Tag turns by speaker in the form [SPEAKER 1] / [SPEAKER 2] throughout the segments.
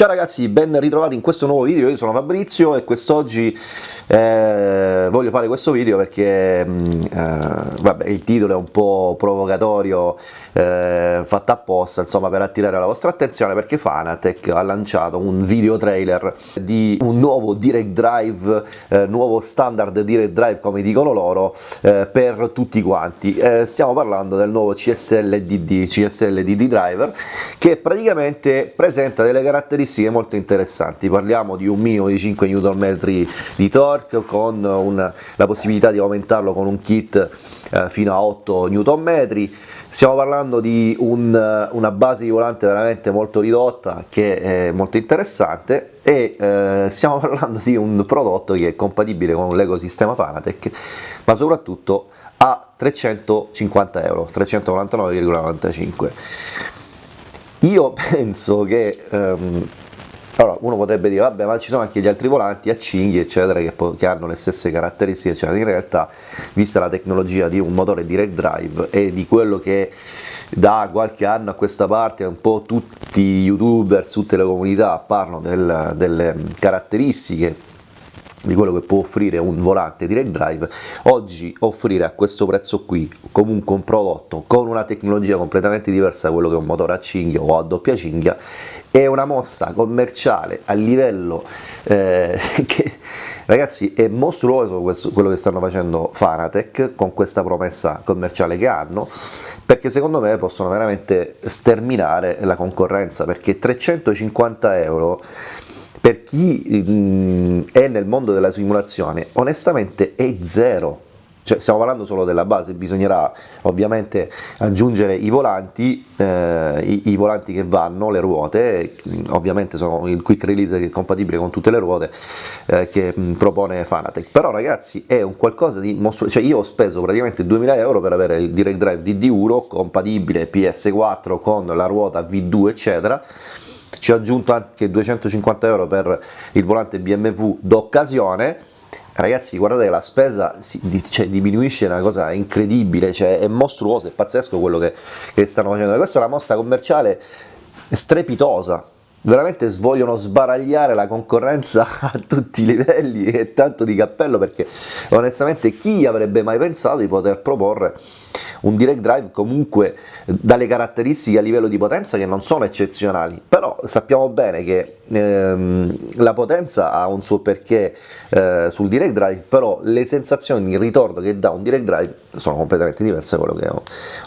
[SPEAKER 1] Ciao ragazzi, ben ritrovati in questo nuovo video, io sono Fabrizio e quest'oggi eh, voglio fare questo video perché mm, eh, vabbè, il titolo è un po' provocatorio, eh, fatto apposta insomma per attirare la vostra attenzione perché Fanatec ha lanciato un video trailer di un nuovo Direct Drive, eh, nuovo standard Direct Drive come dicono loro, eh, per tutti quanti. Eh, stiamo parlando del nuovo CSL DD, CSL DD Driver che praticamente presenta delle caratteristiche caratteristiche molto interessanti, parliamo di un minimo di 5 Nm di torque con una, la possibilità di aumentarlo con un kit eh, fino a 8 Nm, stiamo parlando di un, una base di volante veramente molto ridotta che è molto interessante e eh, stiamo parlando di un prodotto che è compatibile con l'ecosistema Fanatec ma soprattutto a 350 euro, 399,95 io penso che um, allora, uno potrebbe dire, vabbè, ma ci sono anche gli altri volanti a cinghie, eccetera, che, che hanno le stesse caratteristiche, eccetera. In realtà, vista la tecnologia di un motore direct drive e di quello che da qualche anno a questa parte un po' tutti i youtuber, tutte le comunità parlano del, delle caratteristiche di quello che può offrire un volante direct drive, oggi offrire a questo prezzo qui comunque un prodotto con una tecnologia completamente diversa da quello che è un motore a cinghia o a doppia cinghia è una mossa commerciale a livello eh, che ragazzi è mostruoso quello che stanno facendo Fanatec con questa promessa commerciale che hanno perché secondo me possono veramente sterminare la concorrenza perché 350 euro per chi mh, è nel mondo della simulazione onestamente è zero cioè stiamo parlando solo della base, bisognerà ovviamente aggiungere i volanti, eh, i, i, volanti che vanno, le ruote, ovviamente sono il quick release che è compatibile con tutte le ruote eh, che propone Fanatec, però ragazzi è un qualcosa di mostruoso, cioè io ho speso praticamente 2000 euro per avere il Direct Drive DD1 compatibile PS4 con la ruota V2 eccetera, ci ho aggiunto anche 250 euro per il volante BMW d'occasione ragazzi guardate che la spesa si, cioè, diminuisce una cosa incredibile, cioè, è mostruoso, è pazzesco quello che, che stanno facendo, questa è una mossa commerciale strepitosa, veramente vogliono sbaragliare la concorrenza a tutti i livelli e tanto di cappello perché onestamente chi avrebbe mai pensato di poter proporre un direct drive comunque dalle caratteristiche a livello di potenza che non sono eccezionali, però sappiamo bene che ehm, la potenza ha un suo perché eh, sul direct drive, però le sensazioni, il ritorno che dà un direct drive sono completamente diverse da quello che è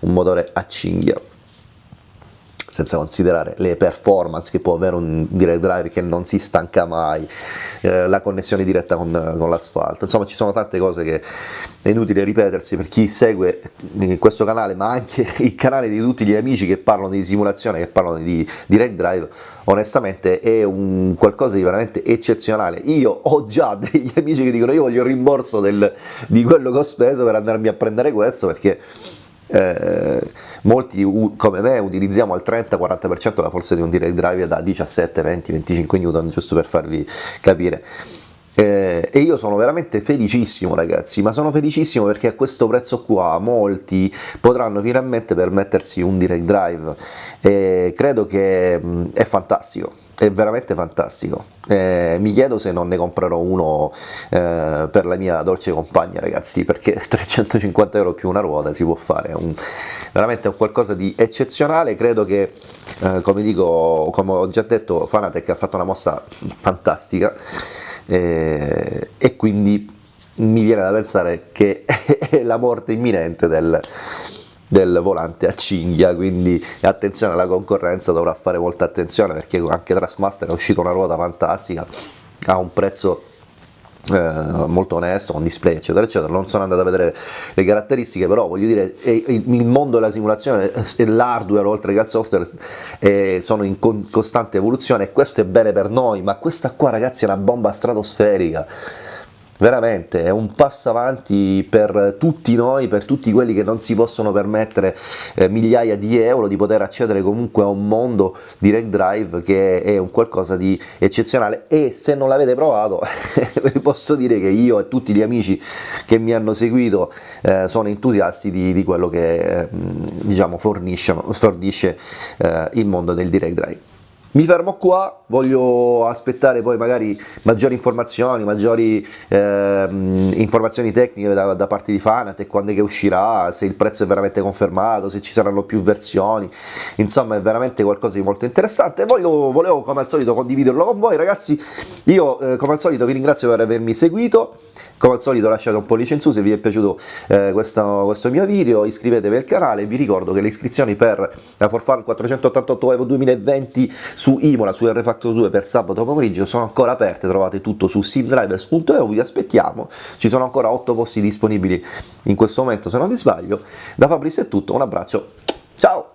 [SPEAKER 1] un motore a cinghia senza considerare le performance che può avere un direct drive che non si stanca mai, eh, la connessione diretta con, con l'asfalto, insomma ci sono tante cose che è inutile ripetersi per chi segue questo canale ma anche il canale di tutti gli amici che parlano di simulazione, che parlano di direct drive, onestamente è un qualcosa di veramente eccezionale, io ho già degli amici che dicono io voglio il rimborso del, di quello che ho speso per andarmi a prendere questo perché eh, molti come me utilizziamo al 30-40% la forza di un direct drive da 17, 20, 25 Newton giusto per farvi capire eh, e io sono veramente felicissimo ragazzi, ma sono felicissimo perché a questo prezzo qua molti potranno finalmente permettersi un direct drive. E credo che mh, è fantastico, è veramente fantastico. Eh, mi chiedo se non ne comprerò uno eh, per la mia dolce compagna ragazzi, perché 350 euro più una ruota si può fare, un, veramente è qualcosa di eccezionale, credo che eh, come dico, come ho già detto Fanatec ha fatto una mossa fantastica eh, e quindi mi viene da pensare che è la morte imminente del, del volante a cinghia, quindi attenzione alla concorrenza, dovrà fare molta attenzione perché anche Trustmaster è uscita una ruota fantastica a un prezzo eh, molto onesto, con display eccetera eccetera, non sono andato a vedere le caratteristiche, però voglio dire il mondo della simulazione e l'hardware oltre che al software eh, sono in con costante evoluzione e questo è bene per noi, ma questa qua ragazzi è una bomba stratosferica, veramente è un passo avanti per tutti noi, per tutti quelli che non si possono permettere eh, migliaia di euro di poter accedere comunque a un mondo direct drive che è un qualcosa di eccezionale e se non l'avete provato vi posso dire che io e tutti gli amici che mi hanno seguito eh, sono entusiasti di, di quello che eh, diciamo fornisce, fornisce eh, il mondo del direct drive. Mi fermo qua, voglio aspettare poi magari maggiori informazioni, maggiori eh, informazioni tecniche da, da, parte di Fanat quando è che uscirà, se il prezzo è veramente confermato, se ci saranno più versioni, insomma è veramente qualcosa di molto interessante. Voglio, volevo come al solito condividerlo con voi ragazzi, io eh, come al solito vi ringrazio per avermi seguito, come al solito lasciate un pollice in su se vi è piaciuto eh, questo, questo, mio video, iscrivetevi al canale, vi ricordo che le iscrizioni per la For Fun 488 Evo 2020 su Imola, su R Factor 2 per sabato pomeriggio sono ancora aperte, trovate tutto su simdrivers.eu, vi aspettiamo, ci sono ancora 8 posti disponibili in questo momento se non mi sbaglio, da Fabrizio è tutto, un abbraccio, ciao!